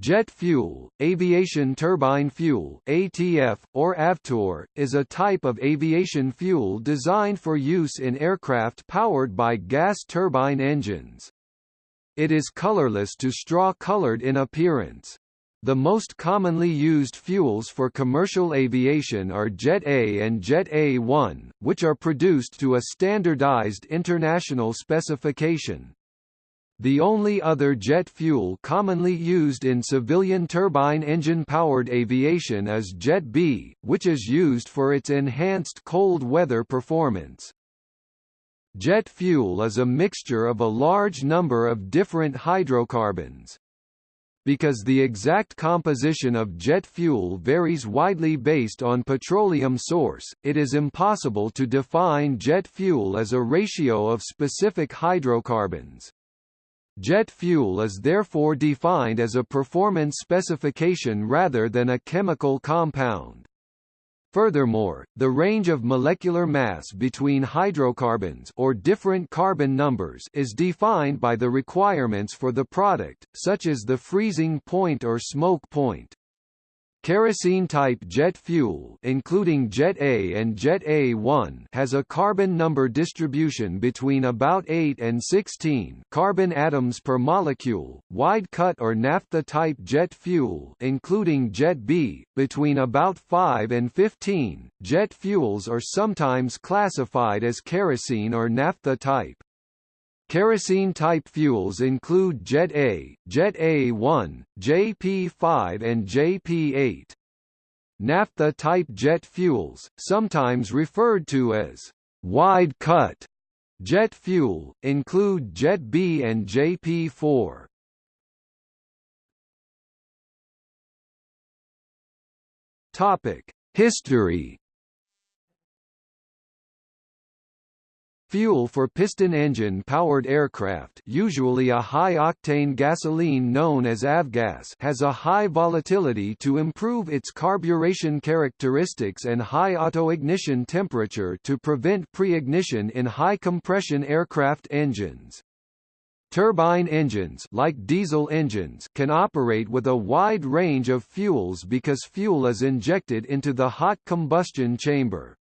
Jet fuel, aviation turbine fuel ATF, or AVTUR, is a type of aviation fuel designed for use in aircraft powered by gas turbine engines. It is colorless to straw-colored in appearance. The most commonly used fuels for commercial aviation are Jet A and Jet A1, which are produced to a standardized international specification. The only other jet fuel commonly used in civilian turbine engine-powered aviation is Jet B, which is used for its enhanced cold weather performance. Jet fuel is a mixture of a large number of different hydrocarbons. Because the exact composition of jet fuel varies widely based on petroleum source, it is impossible to define jet fuel as a ratio of specific hydrocarbons. Jet fuel is therefore defined as a performance specification rather than a chemical compound. Furthermore, the range of molecular mass between hydrocarbons or different carbon numbers is defined by the requirements for the product, such as the freezing point or smoke point. Kerosene-type jet fuel including Jet A and Jet A1 has a carbon number distribution between about 8 and 16 carbon atoms per molecule, wide-cut or naphtha-type jet fuel including Jet B, between about 5 and 15. Jet fuels are sometimes classified as kerosene or naphtha type. Kerosene-type fuels include Jet A, Jet A1, JP5 and JP8. Naphtha-type jet fuels, sometimes referred to as wide-cut jet fuel, include Jet B and JP4. History Fuel for piston engine-powered aircraft usually a high-octane gasoline known as avgas has a high volatility to improve its carburation characteristics and high auto-ignition temperature to prevent pre-ignition in high-compression aircraft engines. Turbine engines like diesel engines can operate with a wide range of fuels because fuel is injected into the hot combustion chamber.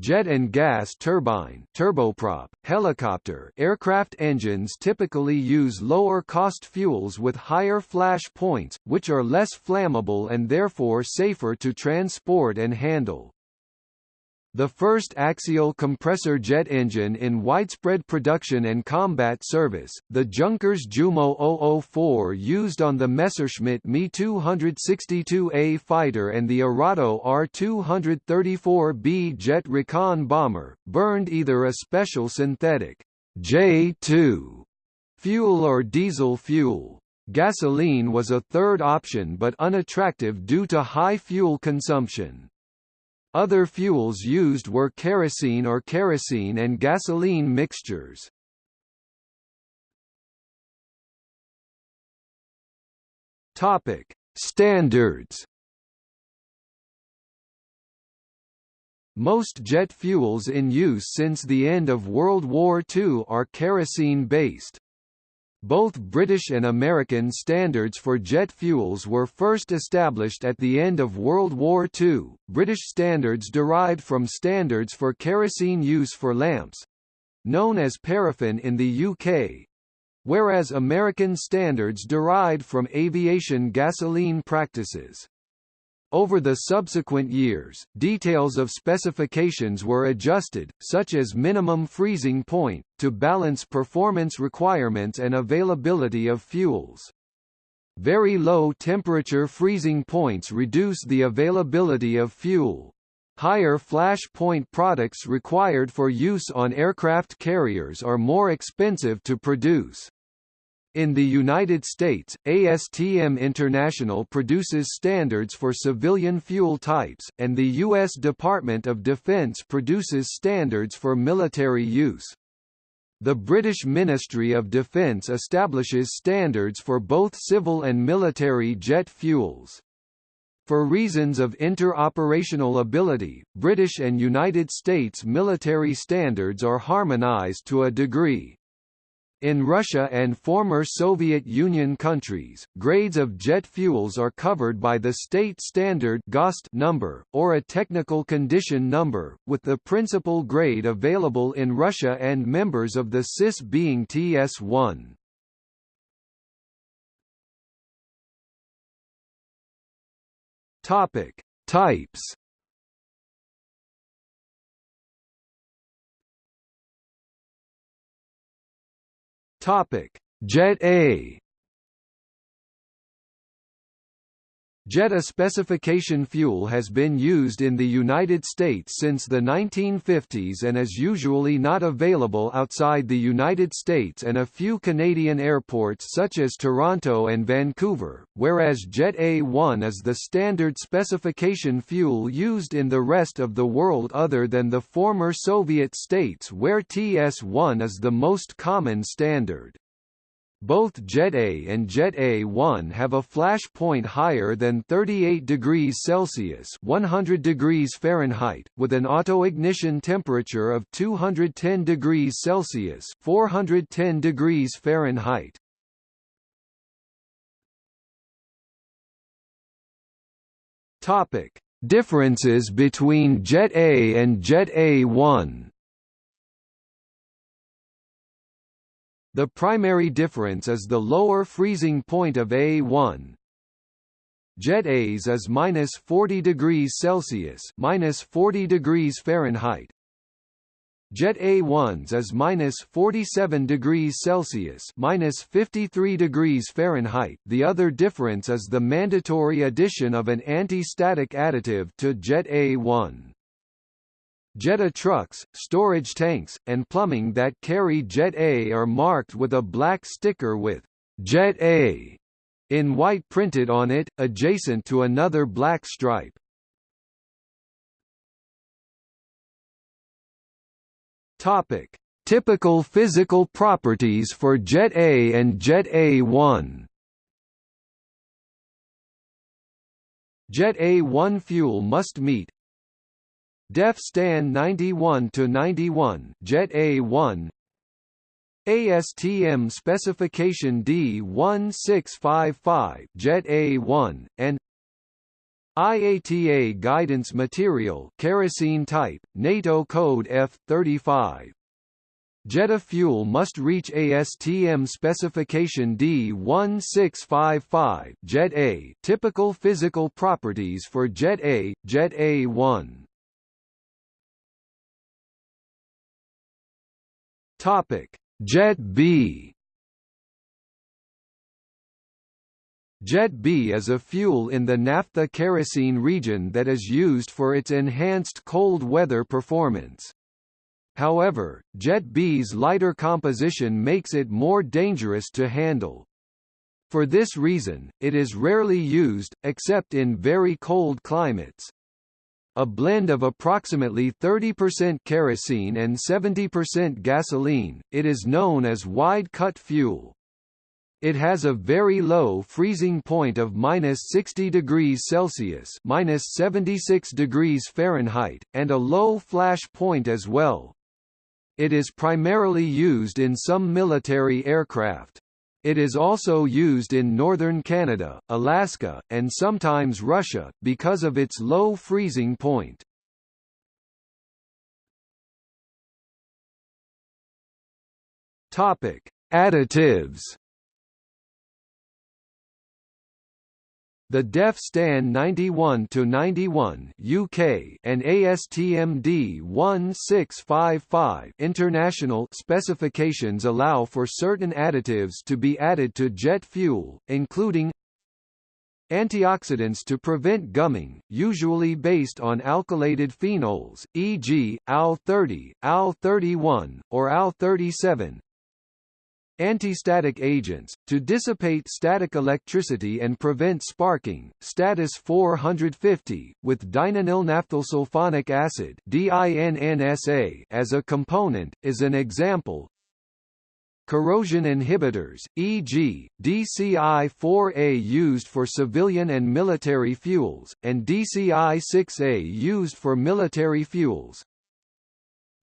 Jet and gas turbine turboprop, helicopter aircraft engines typically use lower-cost fuels with higher flash points, which are less flammable and therefore safer to transport and handle. The first axial compressor jet engine in widespread production and combat service, the Junkers Jumo 004 used on the Messerschmitt Me 262A fighter and the Arado R-234B jet recon bomber, burned either a special synthetic J2 fuel or diesel fuel. Gasoline was a third option but unattractive due to high fuel consumption. Other fuels used were kerosene or kerosene and gasoline mixtures. Topic: Standards. Most jet fuels in use since the end of World War II are kerosene-based. Both British and American standards for jet fuels were first established at the end of World War II. British standards derived from standards for kerosene use for lamps known as paraffin in the UK whereas American standards derived from aviation gasoline practices. Over the subsequent years, details of specifications were adjusted, such as minimum freezing point, to balance performance requirements and availability of fuels. Very low temperature freezing points reduce the availability of fuel. Higher flash point products required for use on aircraft carriers are more expensive to produce. In the United States, ASTM International produces standards for civilian fuel types, and the U.S. Department of Defense produces standards for military use. The British Ministry of Defence establishes standards for both civil and military jet fuels. For reasons of interoperational ability, British and United States military standards are harmonized to a degree. In Russia and former Soviet Union countries, grades of jet fuels are covered by the state standard GOST number, or a technical condition number, with the principal grade available in Russia and members of the CIS being TS1. Topic: Types. Topic: Jet A Jet A specification fuel has been used in the United States since the 1950s and is usually not available outside the United States and a few Canadian airports such as Toronto and Vancouver, whereas Jet A1 is the standard specification fuel used in the rest of the world other than the former Soviet states where TS1 is the most common standard. Both Jet A and Jet A1 have a flash point higher than 38 degrees Celsius 100 degrees Fahrenheit, with an auto-ignition temperature of 210 degrees Celsius 410 degrees Fahrenheit. Topic: Differences between Jet A and Jet A1 The primary difference is the lower freezing point of A1. Jet A's is minus 40 degrees Celsius, minus 40 degrees Fahrenheit. Jet A1's is minus 47 degrees Celsius, minus 53 degrees Fahrenheit. The other difference is the mandatory addition of an anti-static additive to Jet A1. Jet A trucks, storage tanks, and plumbing that carry Jet A are marked with a black sticker with Jet A in white printed on it, adjacent to another black stripe. Topic: Typical physical properties for Jet A and Jet A1. Jet A1 fuel must meet Def Stan 91 to 91 Jet A1 ASTM specification D1655 Jet A1 and IATA guidance material kerosene type NATO code F35 Jet A fuel must reach ASTM specification D1655 Jet A typical physical properties for Jet A Jet A1 Topic: Jet B. Jet B is a fuel in the naphtha kerosene region that is used for its enhanced cold weather performance. However, Jet B's lighter composition makes it more dangerous to handle. For this reason, it is rarely used, except in very cold climates a blend of approximately 30% kerosene and 70% gasoline, it is known as wide-cut fuel. It has a very low freezing point of minus 60 degrees Celsius minus 76 degrees Fahrenheit, and a low flash point as well. It is primarily used in some military aircraft. It is also used in northern Canada, Alaska, and sometimes Russia, because of its low freezing point. Topic: Additives The DEF STAN 91 to 91 UK and ASTM D1655 international specifications allow for certain additives to be added to jet fuel, including Antioxidants to prevent gumming, usually based on alkylated phenols, e.g., AL30, AL31, or AL37, Anti-static agents, to dissipate static electricity and prevent sparking, Stadis 450, with dinynyl acid as a component, is an example. Corrosion inhibitors, e.g., DCI-4A used for civilian and military fuels, and DCI-6A used for military fuels,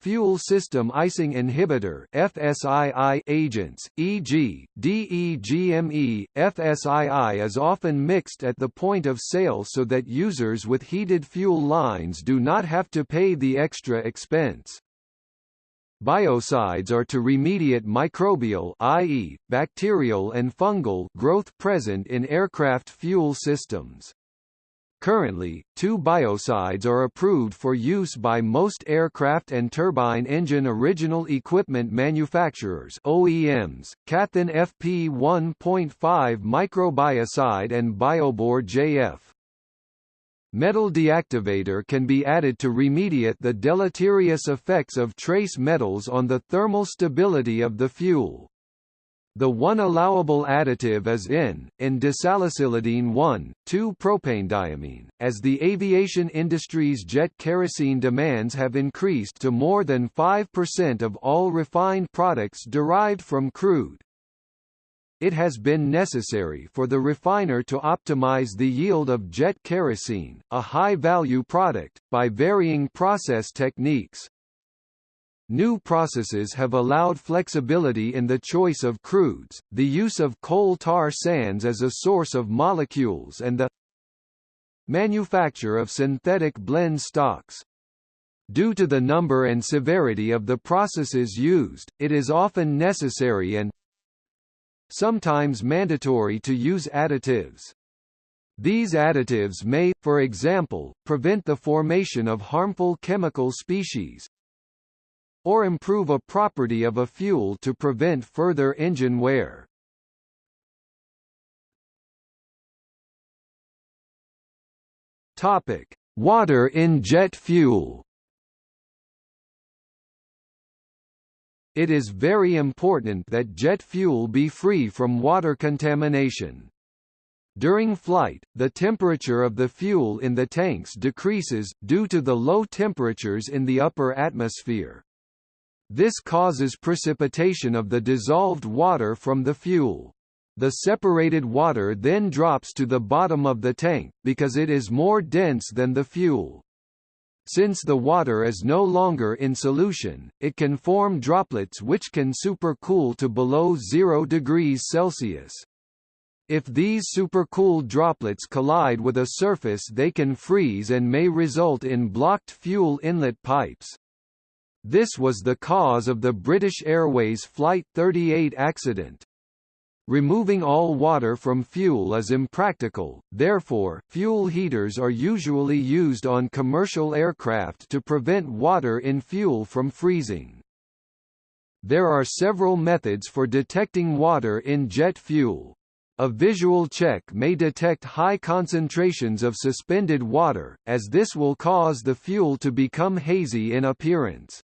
fuel system icing inhibitor FSII agents, e.g., DEGME. FSII is often mixed at the point of sale so that users with heated fuel lines do not have to pay the extra expense. Biocides are to remediate microbial i.e., bacterial and fungal growth present in aircraft fuel systems. Currently, two biocides are approved for use by most aircraft and turbine engine original equipment manufacturers OEMs, Kathon FP 1.5 microbiocide and Biobor JF. Metal deactivator can be added to remediate the deleterious effects of trace metals on the thermal stability of the fuel. The one allowable additive is N, in disalicylidene 1,2-propanediamine, as the aviation industry's jet kerosene demands have increased to more than 5% of all refined products derived from crude it has been necessary for the refiner to optimize the yield of jet kerosene, a high-value product, by varying process techniques. New processes have allowed flexibility in the choice of crudes, the use of coal tar sands as a source of molecules and the manufacture of synthetic blend stocks. Due to the number and severity of the processes used, it is often necessary and sometimes mandatory to use additives. These additives may, for example, prevent the formation of harmful chemical species or improve a property of a fuel to prevent further engine wear. Topic: Water in jet fuel. It is very important that jet fuel be free from water contamination. During flight, the temperature of the fuel in the tanks decreases, due to the low temperatures in the upper atmosphere. This causes precipitation of the dissolved water from the fuel. The separated water then drops to the bottom of the tank, because it is more dense than the fuel. Since the water is no longer in solution, it can form droplets which can supercool to below 0 degrees Celsius. If these supercooled droplets collide with a surface they can freeze and may result in blocked fuel inlet pipes. This was the cause of the British Airways Flight 38 accident. Removing all water from fuel is impractical, therefore, fuel heaters are usually used on commercial aircraft to prevent water in fuel from freezing. There are several methods for detecting water in jet fuel. A visual check may detect high concentrations of suspended water, as this will cause the fuel to become hazy in appearance.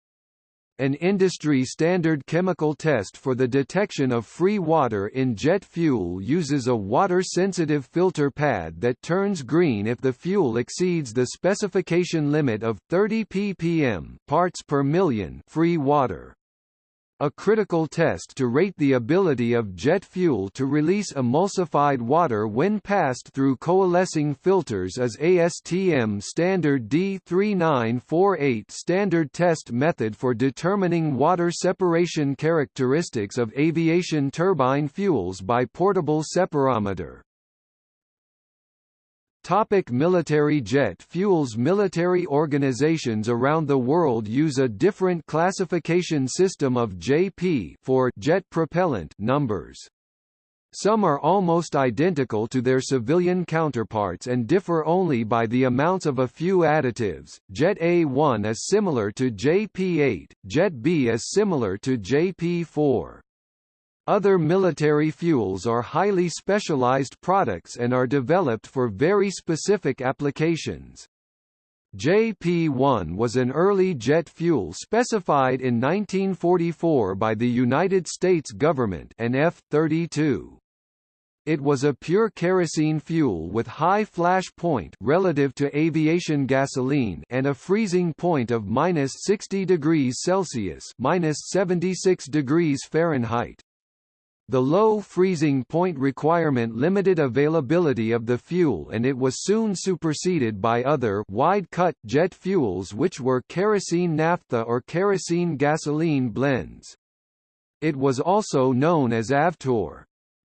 An industry-standard chemical test for the detection of free water in jet fuel uses a water-sensitive filter pad that turns green if the fuel exceeds the specification limit of 30 ppm parts per million free water. A critical test to rate the ability of jet fuel to release emulsified water when passed through coalescing filters is ASTM standard D3948 standard test method for determining water separation characteristics of aviation turbine fuels by portable separometer. Topic military jet fuels Military organizations around the world use a different classification system of JP for jet propellant numbers. Some are almost identical to their civilian counterparts and differ only by the amounts of a few additives. Jet A1 is similar to JP8, Jet B is similar to JP4. Other military fuels are highly specialized products and are developed for very specific applications. JP-1 was an early jet fuel specified in 1944 by the United States government and F-32. It was a pure kerosene fuel with high flash point relative to aviation gasoline and a freezing point of minus 60 degrees Celsius minus 76 degrees Fahrenheit. The low freezing point requirement limited availability of the fuel and it was soon superseded by other wide-cut jet fuels which were kerosene naphtha or kerosene gasoline blends. It was also known as Avtur.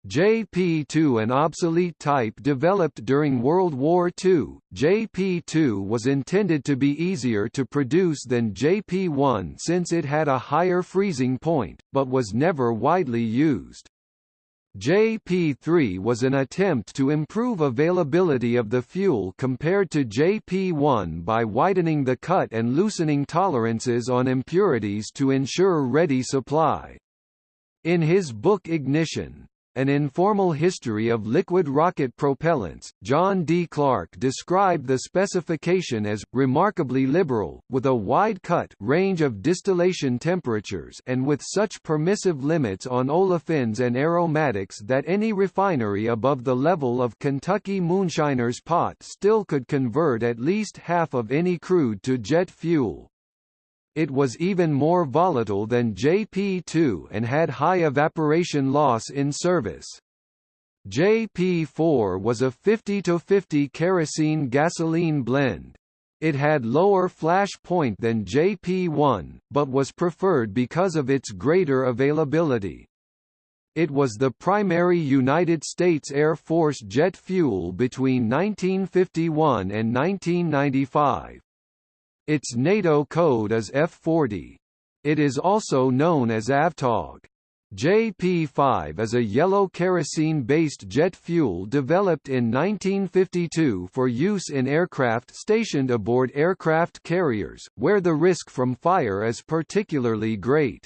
JP2 an obsolete type developed during World War II, JP2 was intended to be easier to produce than JP1 since it had a higher freezing point, but was never widely used. JP3 was an attempt to improve availability of the fuel compared to JP1 by widening the cut and loosening tolerances on impurities to ensure ready supply. In his book Ignition, an Informal History of Liquid Rocket Propellants, John D. Clark described the specification as, remarkably liberal, with a wide cut range of distillation temperatures and with such permissive limits on olefins and aromatics that any refinery above the level of Kentucky Moonshiner's pot still could convert at least half of any crude to jet fuel. It was even more volatile than JP2 and had high evaporation loss in service. JP4 was a 50-50 kerosene-gasoline blend. It had lower flash point than JP1, but was preferred because of its greater availability. It was the primary United States Air Force jet fuel between 1951 and 1995. Its NATO code is F40. It is also known as Avtag. JP5 is a yellow kerosene-based jet fuel developed in 1952 for use in aircraft stationed aboard aircraft carriers, where the risk from fire is particularly great.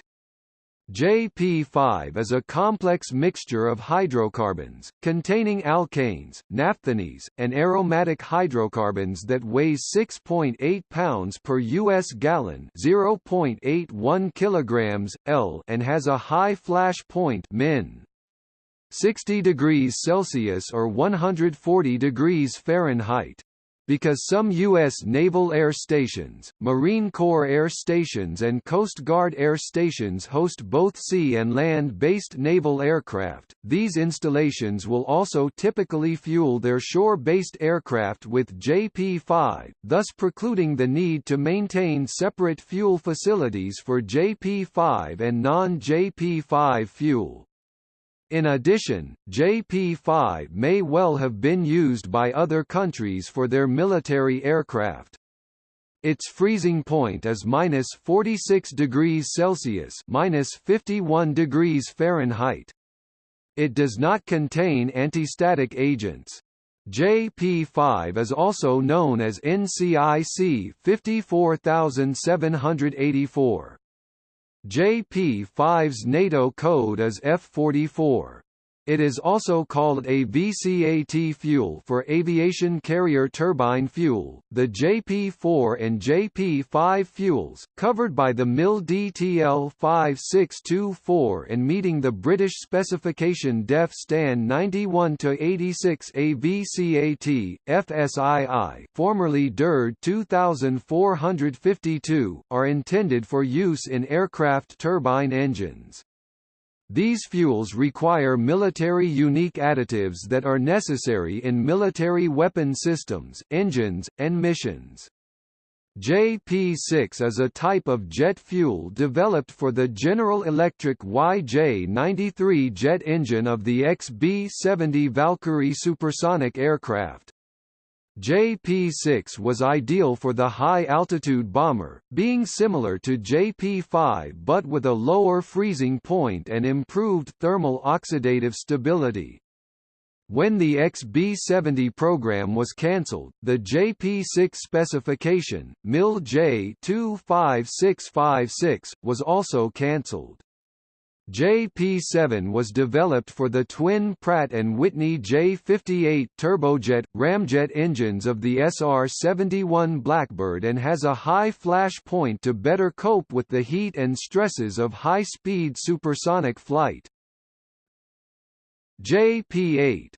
JP5 is a complex mixture of hydrocarbons, containing alkanes, naphthenes, and aromatic hydrocarbons that weighs 6.8 pounds per U.S. gallon 0.81 kilograms, L and has a high flash point min. 60 degrees Celsius or 140 degrees Fahrenheit. Because some U.S. naval air stations, Marine Corps air stations and Coast Guard air stations host both sea and land-based naval aircraft, these installations will also typically fuel their shore-based aircraft with JP-5, thus precluding the need to maintain separate fuel facilities for JP-5 and non-JP-5 fuel. In addition, JP-5 may well have been used by other countries for their military aircraft. Its freezing point is minus 46 degrees Celsius minus 51 degrees Fahrenheit. It does not contain antistatic agents. JP5 is also known as NCIC 54784. JP5's NATO code is F44. It is also called AVCAT fuel for aviation carrier turbine fuel. The JP4 and JP5 fuels, covered by the MIL DTL 5624 and meeting the British specification DEF STAN 91 to 86 AVCAT FSII, formerly DERD 2452, are intended for use in aircraft turbine engines. These fuels require military unique additives that are necessary in military weapon systems, engines, and missions. JP6 is a type of jet fuel developed for the General Electric YJ-93 jet engine of the XB-70 Valkyrie supersonic aircraft. JP-6 was ideal for the high-altitude bomber, being similar to JP-5 but with a lower freezing point and improved thermal oxidative stability. When the XB-70 program was cancelled, the JP-6 specification, MIL J25656, was also cancelled. JP7 was developed for the twin Pratt & Whitney J58 turbojet, ramjet engines of the SR-71 Blackbird and has a high flash point to better cope with the heat and stresses of high-speed supersonic flight. JP8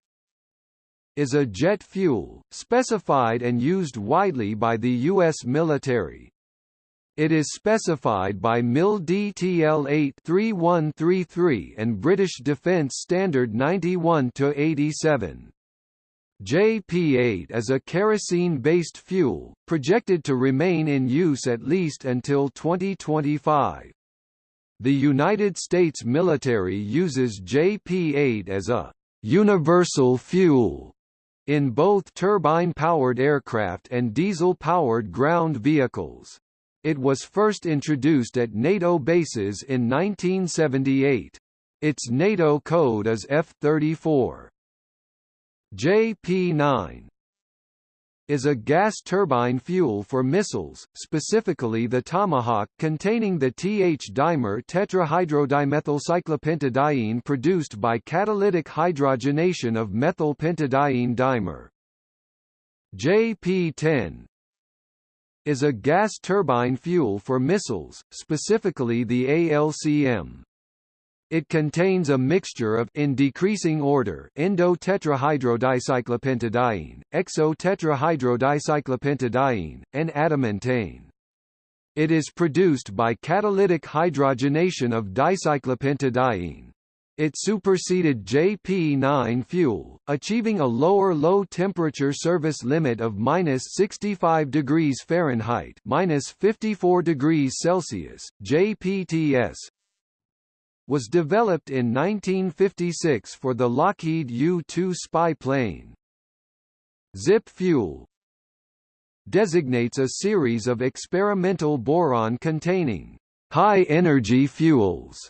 is a jet fuel, specified and used widely by the U.S. military. It is specified by MIL DTL 83133 and British Defence Standard 91-87. JP8 is a kerosene-based fuel, projected to remain in use at least until 2025. The United States military uses JP8 as a «universal fuel» in both turbine-powered aircraft and diesel-powered ground vehicles. It was first introduced at NATO bases in 1978. Its NATO code is F-34. JP-9 is a gas turbine fuel for missiles, specifically the Tomahawk containing the Th-dimer tetrahydrodimethylcyclopentadiene produced by catalytic hydrogenation of methylpentadiene dimer. JP-10 is a gas turbine fuel for missiles, specifically the ALCM. It contains a mixture of in decreasing order endo-tetrahydrodicyclopentadiene, exo-tetrahydrodicyclopentadiene, and adamantane. It is produced by catalytic hydrogenation of dicyclopentadiene. It superseded JP9 fuel, achieving a lower low-temperature service limit of minus 65 degrees Fahrenheit, minus 54 degrees Celsius. JPTS was developed in 1956 for the Lockheed U-2 spy plane. ZIP fuel designates a series of experimental boron-containing high-energy fuels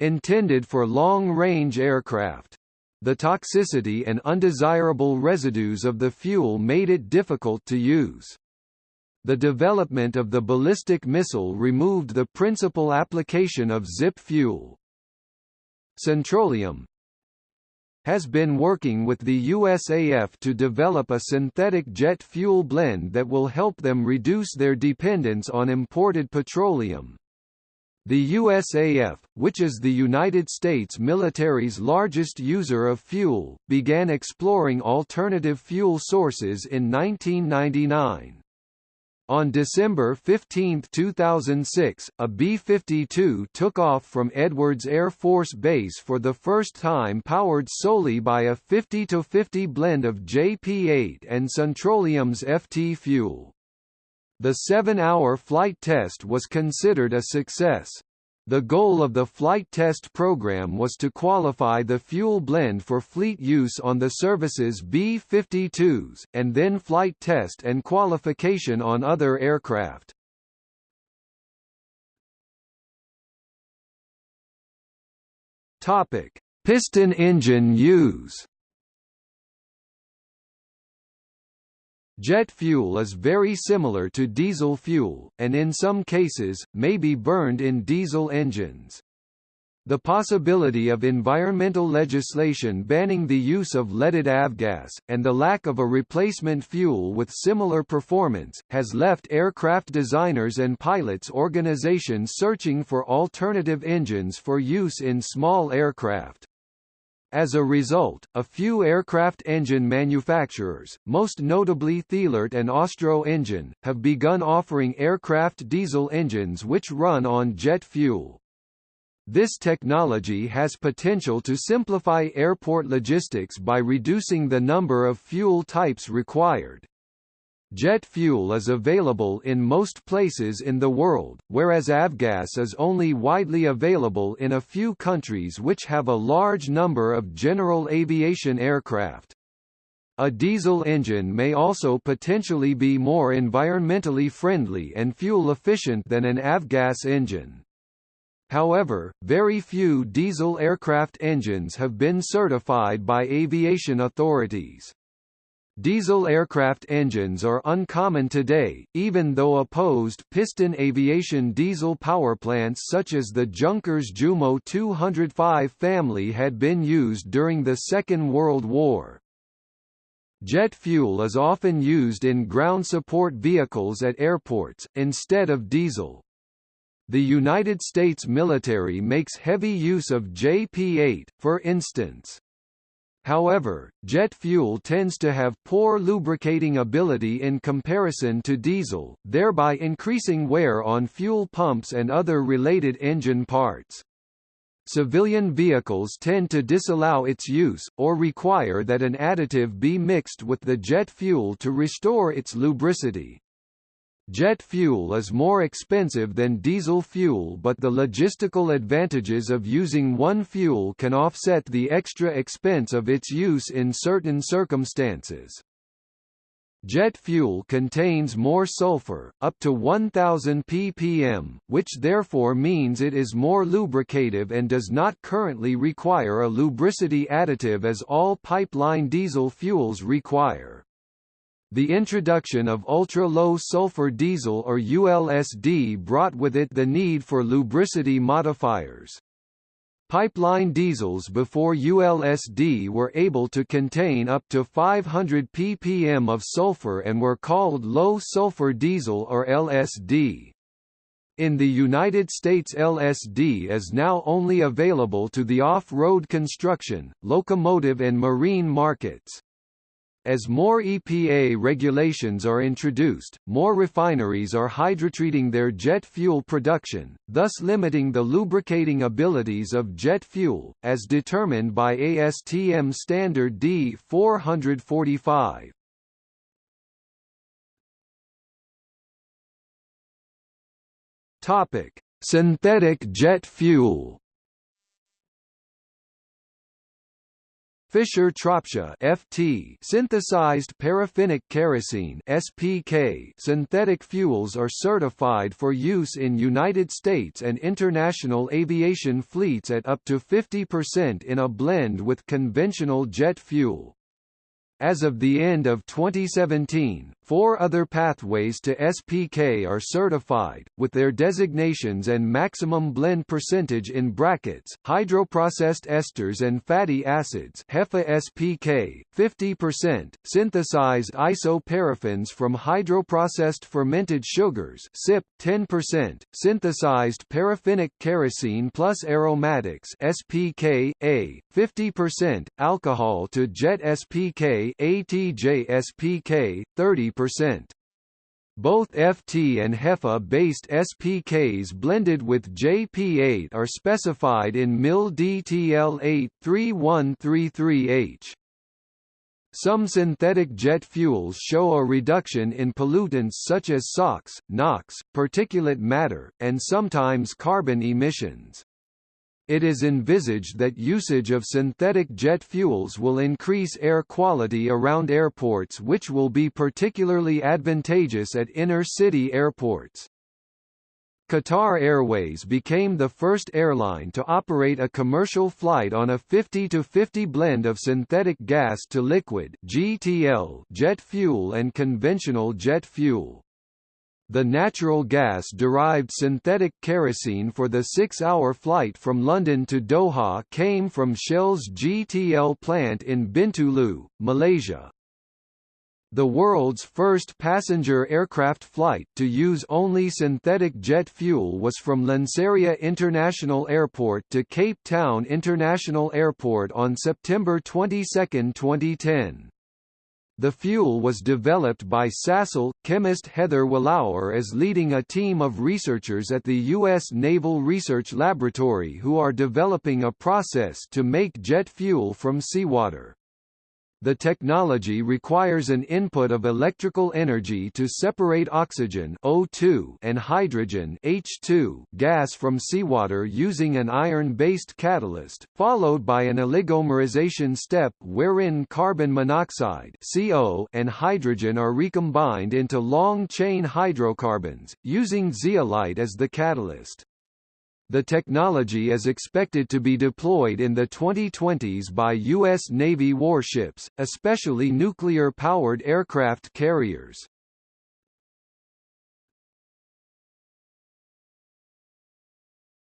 intended for long-range aircraft. The toxicity and undesirable residues of the fuel made it difficult to use. The development of the ballistic missile removed the principal application of ZIP fuel. Syntroleum has been working with the USAF to develop a synthetic jet fuel blend that will help them reduce their dependence on imported petroleum. The USAF, which is the United States military's largest user of fuel, began exploring alternative fuel sources in 1999. On December 15, 2006, a B-52 took off from Edwards Air Force Base for the first time powered solely by a 50-50 blend of JP-8 and Syntroleum's FT fuel. The seven-hour flight test was considered a success. The goal of the flight test program was to qualify the fuel blend for fleet use on the service's B-52s, and then flight test and qualification on other aircraft. Piston engine use Jet fuel is very similar to diesel fuel, and in some cases, may be burned in diesel engines. The possibility of environmental legislation banning the use of leaded avgas, and the lack of a replacement fuel with similar performance, has left aircraft designers and pilots organizations searching for alternative engines for use in small aircraft. As a result, a few aircraft engine manufacturers, most notably Thielert and Austro Engine, have begun offering aircraft diesel engines which run on jet fuel. This technology has potential to simplify airport logistics by reducing the number of fuel types required. Jet fuel is available in most places in the world, whereas avgas is only widely available in a few countries which have a large number of general aviation aircraft. A diesel engine may also potentially be more environmentally friendly and fuel efficient than an avgas engine. However, very few diesel aircraft engines have been certified by aviation authorities. Diesel aircraft engines are uncommon today, even though opposed piston aviation diesel power plants such as the Junkers Jumo 205 family had been used during the Second World War. Jet fuel is often used in ground support vehicles at airports, instead of diesel. The United States military makes heavy use of JP-8, for instance. However, jet fuel tends to have poor lubricating ability in comparison to diesel, thereby increasing wear on fuel pumps and other related engine parts. Civilian vehicles tend to disallow its use, or require that an additive be mixed with the jet fuel to restore its lubricity. Jet fuel is more expensive than diesel fuel but the logistical advantages of using one fuel can offset the extra expense of its use in certain circumstances. Jet fuel contains more sulfur, up to 1000 ppm, which therefore means it is more lubricative and does not currently require a lubricity additive as all pipeline diesel fuels require. The introduction of ultra-low sulfur diesel or ULSD brought with it the need for lubricity modifiers. Pipeline diesels before ULSD were able to contain up to 500 ppm of sulfur and were called low-sulfur diesel or LSD. In the United States LSD is now only available to the off-road construction, locomotive and marine markets. As more EPA regulations are introduced, more refineries are hydrotreating their jet fuel production, thus limiting the lubricating abilities of jet fuel, as determined by ASTM Standard D 445. Topic: Synthetic jet fuel. Fischer-Tropsch (FT) synthesized paraffinic kerosene (SPK) synthetic fuels are certified for use in United States and international aviation fleets at up to 50% in a blend with conventional jet fuel. As of the end of 2017, four other pathways to SPK are certified, with their designations and maximum blend percentage in brackets, hydroprocessed esters and fatty acids HEFA SPK, 50%, synthesized isoparaffins from hydroprocessed fermented sugars SIP, 10%, synthesized paraffinic kerosene plus aromatics SPK, A, 50%, alcohol to jet SPK ATJ SPK, 30%. Both FT and HEFA-based SPKs blended with JP8 are specified in MIL DTL 83133H. Some synthetic jet fuels show a reduction in pollutants such as SOx, NOx, particulate matter, and sometimes carbon emissions. It is envisaged that usage of synthetic jet fuels will increase air quality around airports which will be particularly advantageous at inner-city airports. Qatar Airways became the first airline to operate a commercial flight on a 50-50 blend of synthetic gas to liquid GTL jet fuel and conventional jet fuel. The natural gas-derived synthetic kerosene for the six-hour flight from London to Doha came from Shell's GTL plant in Bintulu, Malaysia. The world's first passenger aircraft flight to use only synthetic jet fuel was from Lanseria International Airport to Cape Town International Airport on September 22, 2010. The fuel was developed by Sasol. Chemist Heather Willauer is leading a team of researchers at the U.S. Naval Research Laboratory who are developing a process to make jet fuel from seawater. The technology requires an input of electrical energy to separate oxygen O2 and hydrogen H2 gas from seawater using an iron-based catalyst, followed by an oligomerization step wherein carbon monoxide CO and hydrogen are recombined into long-chain hydrocarbons, using zeolite as the catalyst. The technology is expected to be deployed in the 2020s by U.S. Navy warships, especially nuclear-powered aircraft carriers.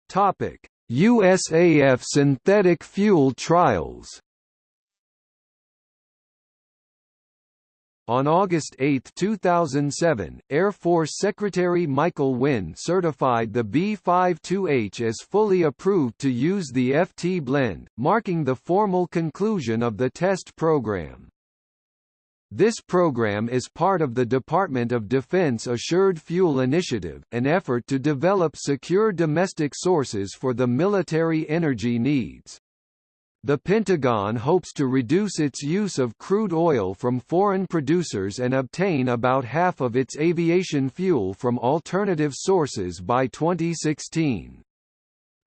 Topic: USAF synthetic fuel trials On August 8, 2007, Air Force Secretary Michael Wynne certified the B-52H as fully approved to use the FT blend, marking the formal conclusion of the test program. This program is part of the Department of Defense Assured Fuel Initiative, an effort to develop secure domestic sources for the military energy needs. The Pentagon hopes to reduce its use of crude oil from foreign producers and obtain about half of its aviation fuel from alternative sources by 2016.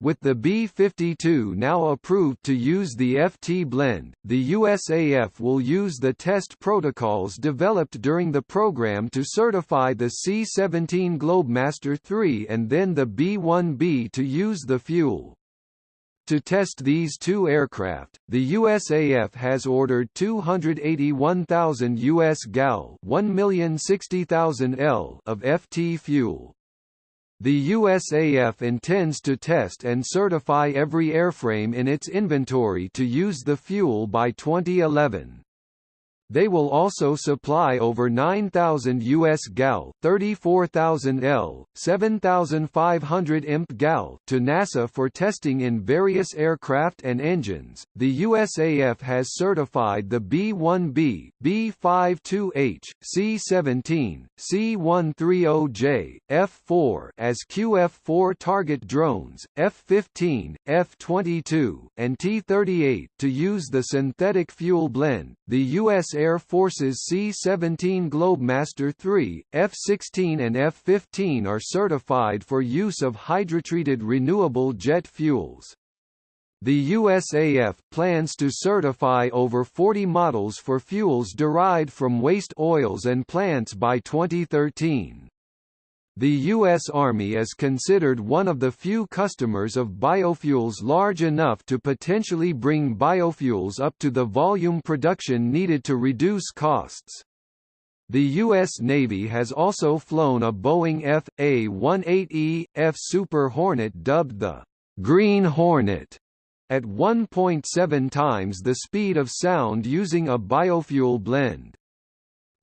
With the B-52 now approved to use the FT blend, the USAF will use the test protocols developed during the program to certify the C-17 Globemaster III and then the B-1B to use the fuel. To test these two aircraft, the USAF has ordered 281,000 US gal 1,060,000 L of FT fuel. The USAF intends to test and certify every airframe in its inventory to use the fuel by 2011. They will also supply over 9,000 US gal, 34,000 L, 7,500 imp gal to NASA for testing in various aircraft and engines. The USAF has certified the B-1B, B-52H, C-17, C-130J, F-4 as QF-4 target drones, F-15, F-22, and T-38 to use the synthetic fuel blend. The U.S. Air Force's C-17 Globemaster III, F-16 and F-15 are certified for use of hydrotreated renewable jet fuels. The USAF plans to certify over 40 models for fuels derived from waste oils and plants by 2013. The U.S. Army is considered one of the few customers of biofuels large enough to potentially bring biofuels up to the volume production needed to reduce costs. The U.S. Navy has also flown a Boeing F.A-18E, F Super Hornet dubbed the Green Hornet at 1.7 times the speed of sound using a biofuel blend.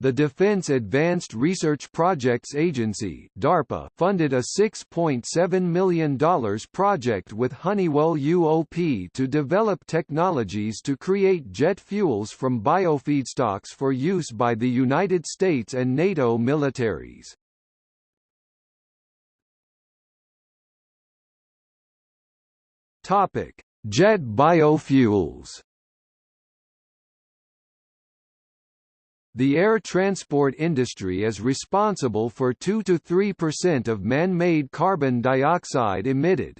The Defense Advanced Research Projects Agency DARPA funded a $6.7 million project with Honeywell UOP to develop technologies to create jet fuels from biofeedstocks for use by the United States and NATO militaries. Jet biofuels The air transport industry is responsible for 2–3% of man-made carbon dioxide emitted.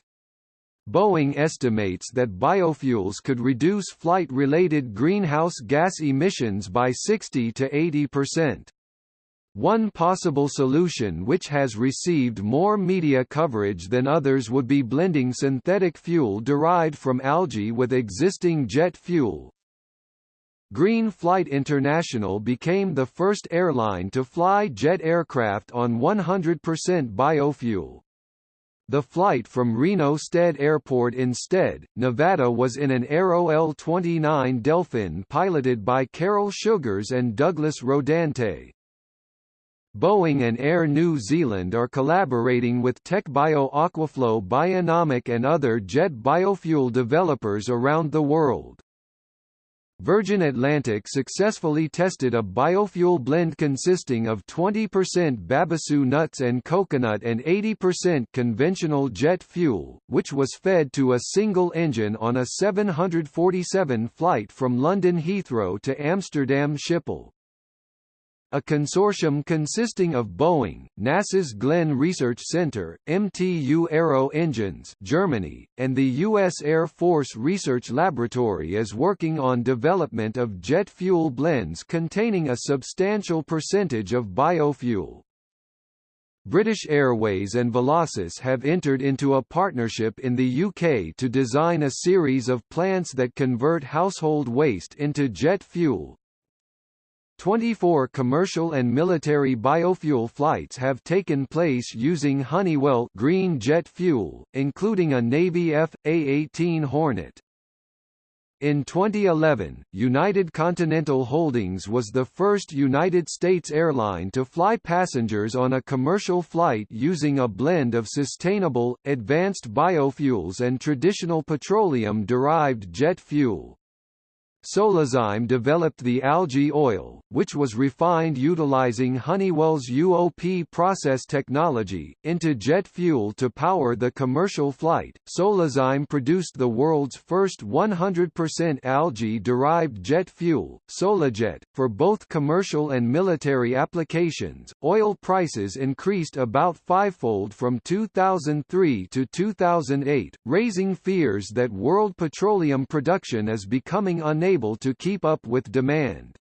Boeing estimates that biofuels could reduce flight-related greenhouse gas emissions by 60 to 80%. One possible solution which has received more media coverage than others would be blending synthetic fuel derived from algae with existing jet fuel, Green Flight International became the first airline to fly jet aircraft on 100% biofuel. The flight from Reno Stead Airport in Stead, Nevada was in an Aero L-29 Delphin piloted by Carol Sugars and Douglas Rodante. Boeing and Air New Zealand are collaborating with Tecbio Aquaflow Bionomic and other jet biofuel developers around the world. Virgin Atlantic successfully tested a biofuel blend consisting of 20% babassu nuts and coconut and 80% conventional jet fuel, which was fed to a single engine on a 747 flight from London Heathrow to Amsterdam Schiphol a consortium consisting of Boeing, NASA's Glenn Research Center, MTU Aero Engines Germany, and the U.S. Air Force Research Laboratory is working on development of jet fuel blends containing a substantial percentage of biofuel. British Airways and Velocys have entered into a partnership in the UK to design a series of plants that convert household waste into jet fuel, 24 commercial and military biofuel flights have taken place using Honeywell green jet fuel, including a Navy F.A-18 Hornet. In 2011, United Continental Holdings was the first United States airline to fly passengers on a commercial flight using a blend of sustainable, advanced biofuels and traditional petroleum-derived jet fuel. Solazyme developed the algae oil, which was refined utilizing Honeywell's UOP process technology, into jet fuel to power the commercial flight. Solazyme produced the world's first 100% algae-derived jet fuel, Solajet, for both commercial and military applications. Oil prices increased about fivefold from 2003 to 2008, raising fears that world petroleum production is becoming unable to keep up with demand.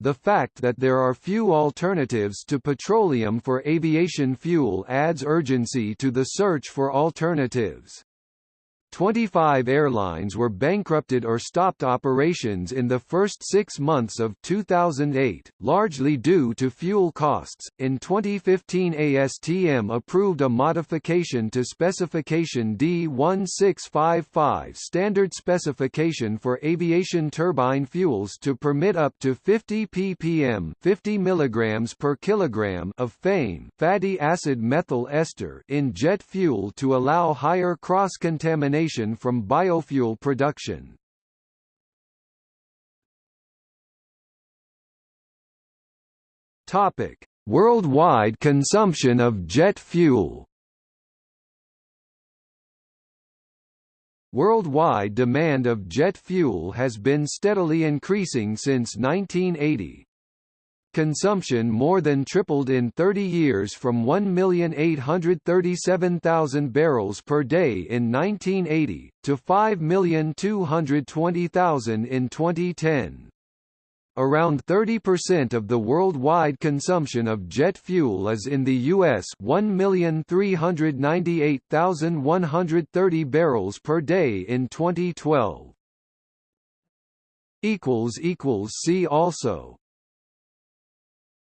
The fact that there are few alternatives to petroleum for aviation fuel adds urgency to the search for alternatives. 25 airlines were bankrupted or stopped operations in the first six months of 2008, largely due to fuel costs. In 2015, ASTM approved a modification to Specification D1655 standard specification for aviation turbine fuels to permit up to 50 ppm 50 mg per kilogram of FAME fatty acid methyl ester in jet fuel to allow higher cross-contamination from biofuel production. Topic: Worldwide consumption of jet fuel. Worldwide demand of jet fuel has been steadily increasing since 1980, Consumption more than tripled in 30 years from 1,837,000 barrels per day in 1980, to 5,220,000 in 2010. Around 30% of the worldwide consumption of jet fuel is in the U.S. 1,398,130 barrels per day in 2012. See also